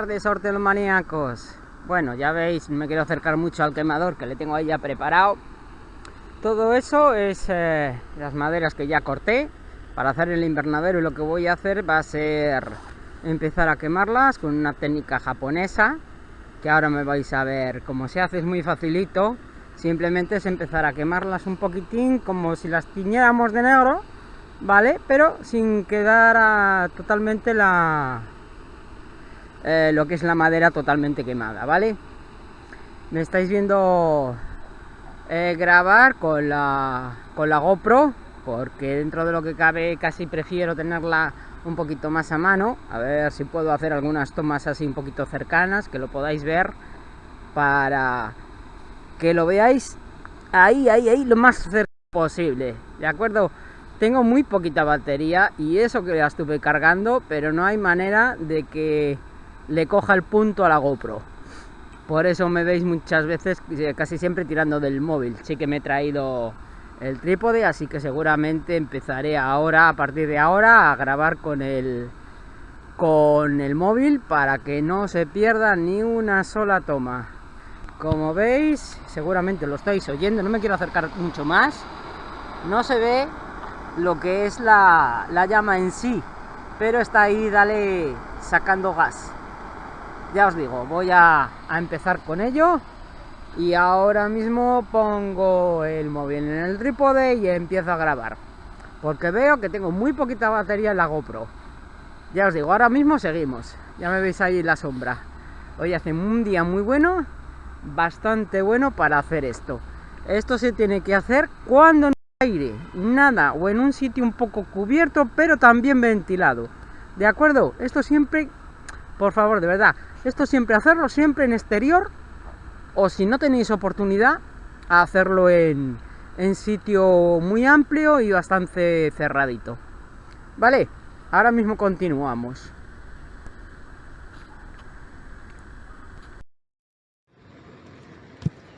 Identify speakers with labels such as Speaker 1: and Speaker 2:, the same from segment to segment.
Speaker 1: Tardes, hortelomaníacos. Bueno, ya veis, me quiero acercar mucho al quemador que le tengo ahí ya preparado. Todo eso es eh, las maderas que ya corté para hacer el invernadero y lo que voy a hacer va a ser empezar a quemarlas con una técnica japonesa que ahora me vais a ver cómo se hace, es muy facilito. Simplemente es empezar a quemarlas un poquitín como si las tiñéramos de negro, ¿vale? Pero sin quedar totalmente la, eh, lo que es la madera totalmente quemada, ¿vale? Me estáis viendo eh, grabar con la, con la GoPro, porque dentro de lo que cabe casi prefiero tenerla un poquito más a mano, a ver si puedo hacer algunas tomas así un poquito cercanas, que lo podáis ver, para que lo veáis ahí, ahí, ahí, lo más cerca posible, ¿de acuerdo? Tengo muy poquita batería y eso que la estuve cargando, pero no hay manera de que le coja el punto a la GoPro. Por eso me veis muchas veces, eh, casi siempre tirando del móvil. Sí que me he traído el trípode, así que seguramente empezaré ahora, a partir de ahora, a grabar con el, con el móvil para que no se pierda ni una sola toma. Como veis, seguramente lo estáis oyendo, no me quiero acercar mucho más. No se ve lo que es la, la llama en sí, pero está ahí, dale, sacando gas ya os digo, voy a, empezar con ello y ahora mismo pongo el móvil en el trípode y empiezo a grabar. Porque veo que tengo muy poquita batería en la GoPro. Ya os digo, ahora mismo seguimos. Ya me veis ahí la sombra. Hoy hace un día muy bueno bastante bueno para hacer esto. Esto se tiene que hacer cuando no hay aire, nada o en un sitio un poco cubierto pero también ventilado. ¿de acuerdo? esto siempre, por favor, de verdad esto siempre hacerlo siempre en exterior o si no tenéis oportunidad hacerlo en, en sitio muy amplio y bastante cerradito. Vale, ahora mismo continuamos.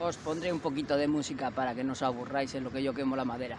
Speaker 1: Os pondré un poquito de música para que no os aburráis en lo que yo quemo la madera.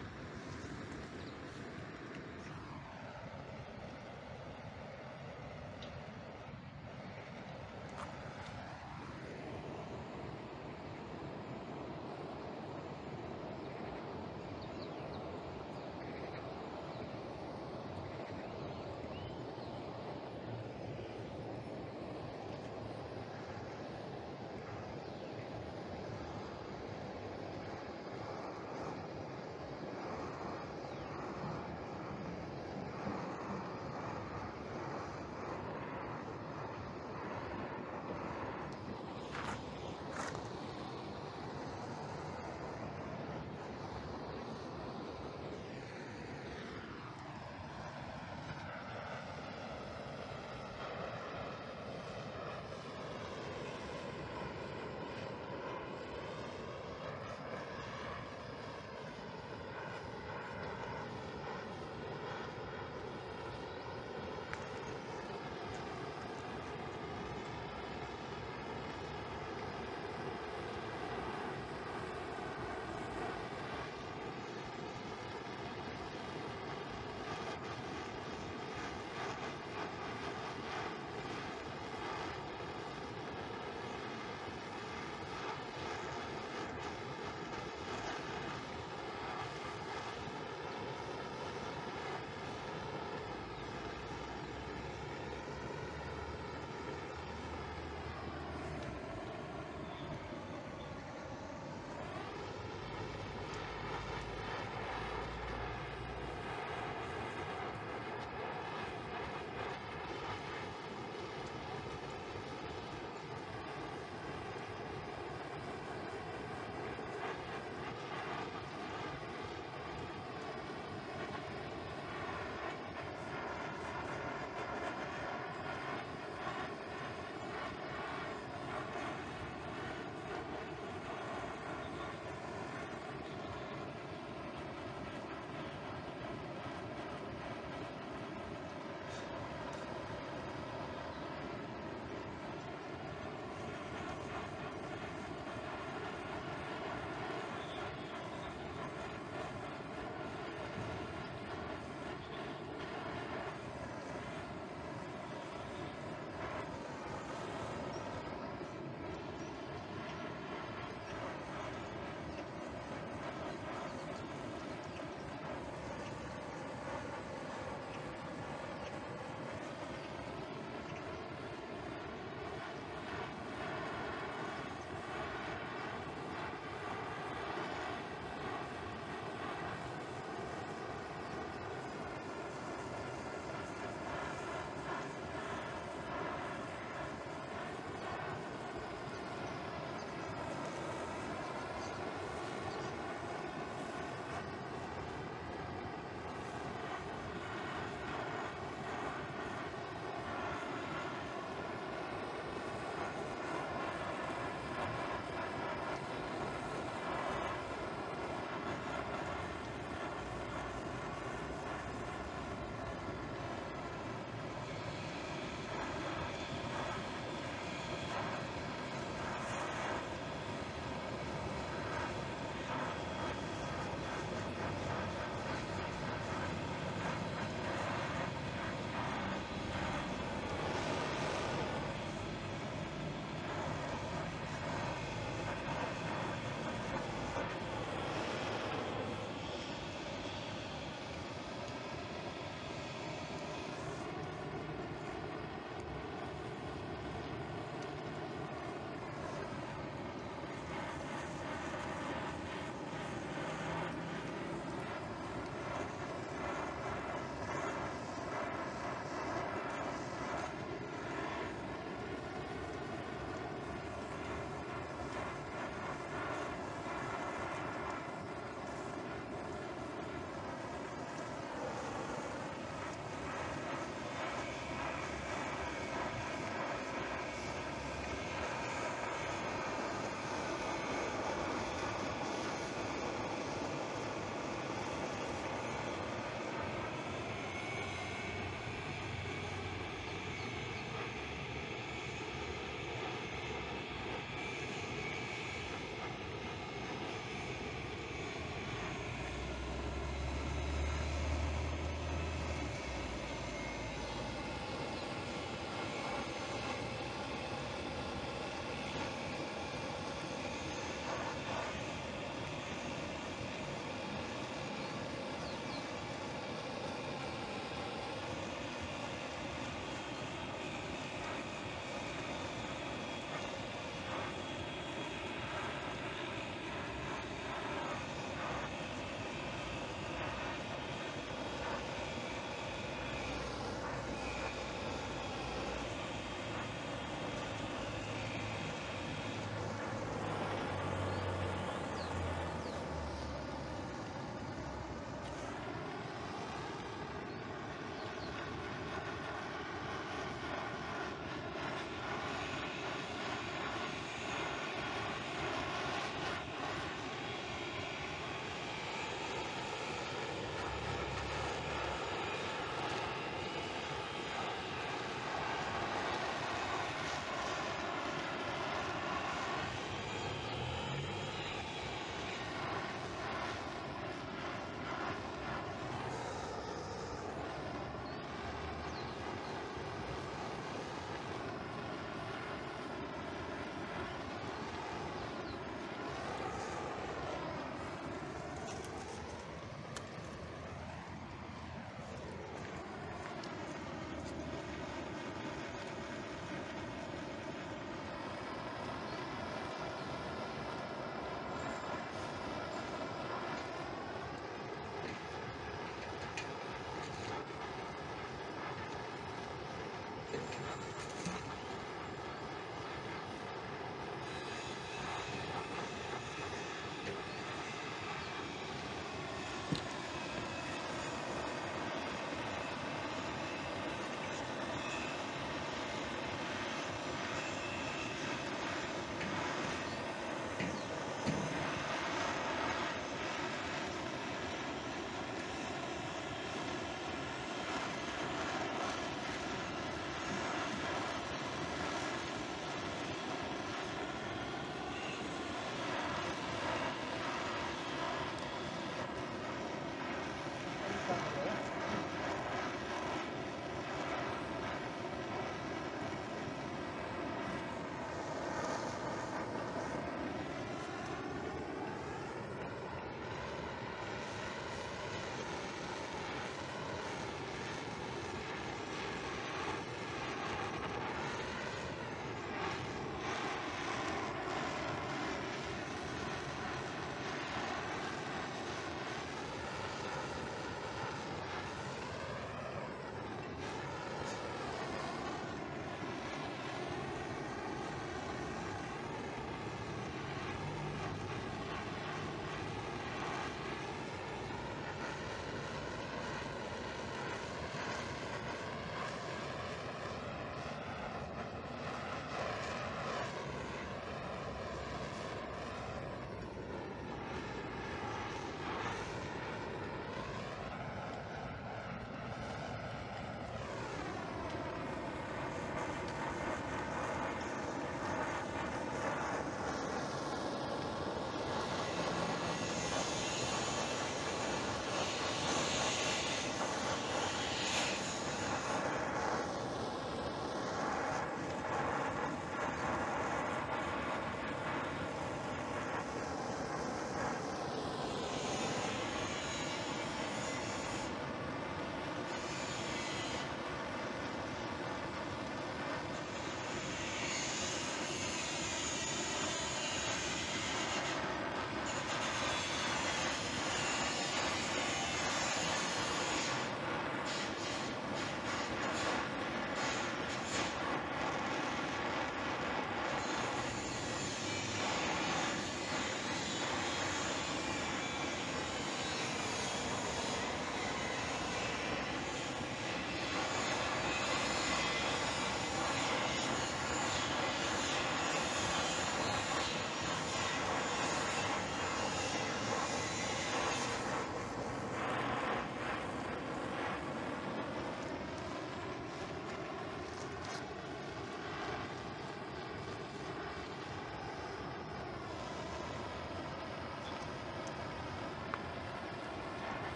Speaker 1: なるほど。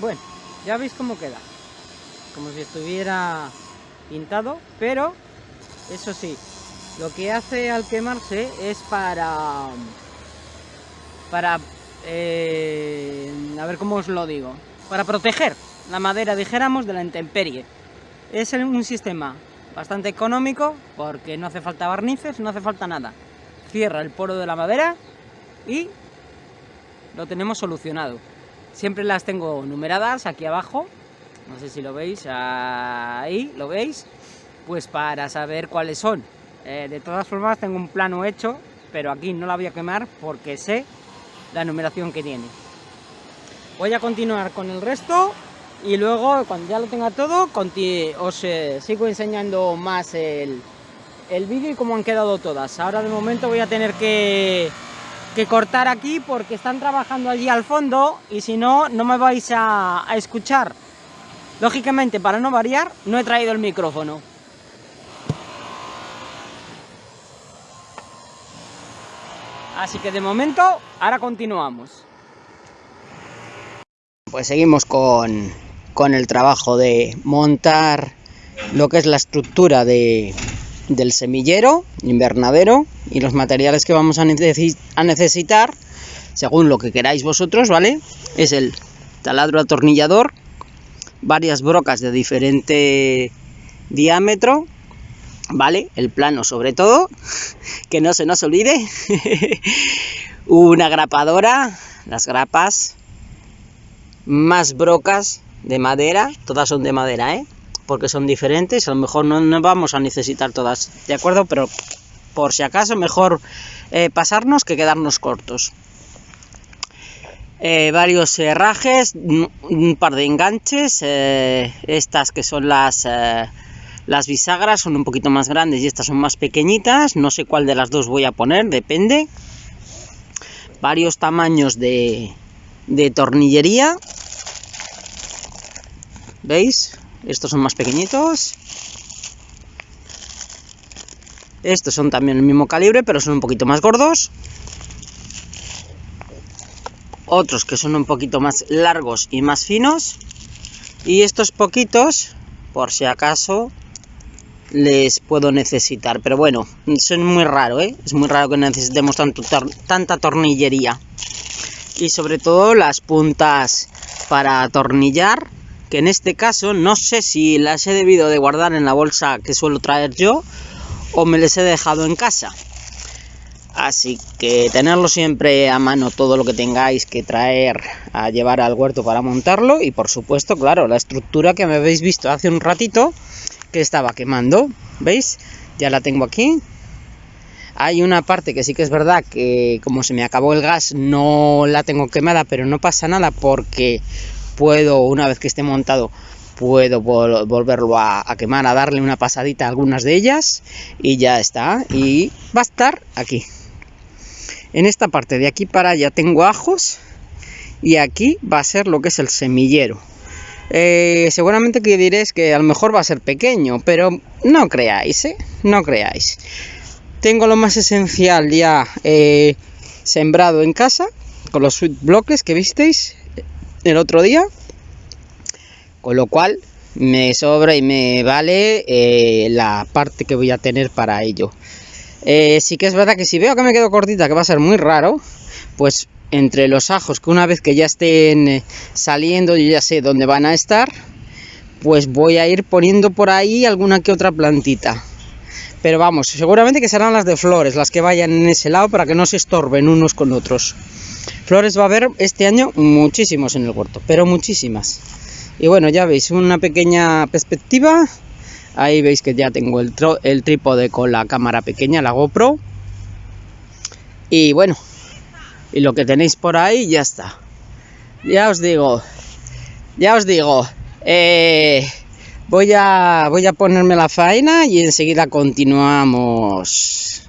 Speaker 1: Bueno, ya veis cómo queda. Como si estuviera pintado, pero eso sí, lo que hace al quemarse es para... Para... Eh, a ver cómo os lo digo. Para proteger la madera, dijéramos, de la intemperie. Es un sistema bastante económico porque no hace falta barnices, no hace falta nada. Cierra el poro de la madera y lo tenemos solucionado. Siempre las tengo numeradas aquí abajo, no sé si lo veis, ahí, ¿lo veis? Pues para saber cuáles son. Eh, de todas formas tengo un plano hecho, pero aquí no la voy a quemar porque sé la numeración que tiene. Voy a continuar con el resto y luego cuando ya lo tenga todo os eh, sigo enseñando más el, el vídeo y cómo han quedado todas. Ahora de momento voy a tener que, que, cortar aquí porque están trabajando allí al fondo y si no, no me vais a, escuchar. Lógicamente, para no variar, no he traído el micrófono. Así que de momento, ahora continuamos. Pues seguimos con, con el trabajo de montar lo que es la estructura de, del semillero, invernadero y los materiales que vamos a, necesitar según lo que queráis vosotros, ¿vale? Es el taladro atornillador, varias brocas de diferente diámetro, ¿vale? El plano sobre todo, que no se nos olvide, una grapadora, las grapas, más brocas de madera, todas son de madera, ¿eh? Porque son diferentes, a lo mejor no, vamos a necesitar todas, ¿de acuerdo? Pero por si acaso mejor eh, pasarnos que quedarnos cortos. Eh, varios herrajes, un par de enganches, eh, estas que son las, las bisagras son un poquito más grandes y estas son más pequeñitas, no sé cuál de las dos voy a poner, depende. Varios tamaños de, de tornillería, ¿Veis? Estos son más pequeñitos. Estos son también el mismo calibre, pero son un poquito más gordos. Otros que son un poquito más largos y más finos. Y estos poquitos, por si acaso, les puedo necesitar. Pero bueno, son muy raro, ¿eh? Es muy raro que necesitemos tanto tanta tornillería. Y sobre todo las puntas para atornillar que en este caso no sé si las he debido de guardar en la bolsa que suelo traer yo o me les he dejado en casa. Así que tenerlo siempre a mano todo lo que tengáis que traer a llevar al huerto para montarlo y por supuesto, claro, la estructura que me habéis visto hace un ratito que estaba quemando, ¿veis? Ya la tengo aquí. Hay una parte que sí que es verdad que como se me acabó el gas no la tengo quemada, pero no pasa nada porque puedo, una vez que esté montado, puedo volverlo a, quemar, a darle una pasadita a algunas de ellas y ya está. Y va a estar aquí. En esta parte de aquí para allá tengo ajos y aquí va a ser lo que es el semillero. Eh, seguramente que diréis que a lo mejor va a ser pequeño, pero no creáis, ¿eh? No creáis. Tengo lo más esencial ya eh, sembrado en casa, con los bloques que visteis, el otro día. Con lo cual me sobra y me vale eh, la parte que voy a tener para ello. Eh, sí que es verdad que si veo que me quedo cortita, que va a ser muy raro, pues entre los ajos que una vez que ya estén eh, saliendo yo ya sé dónde van a estar, pues voy a ir poniendo por ahí alguna que otra plantita. Pero vamos, seguramente que serán las de flores, las que vayan en ese lado para que no se estorben unos con otros. Flores va a haber este año muchísimos en el huerto, pero muchísimas. Y bueno, ya veis una pequeña perspectiva. Ahí veis que ya tengo el, el trípode con la cámara pequeña, la GoPro. Y bueno, y lo que tenéis por ahí ya está. Ya os digo, ya os digo, eh, voy, a, voy a ponerme la faena y enseguida continuamos.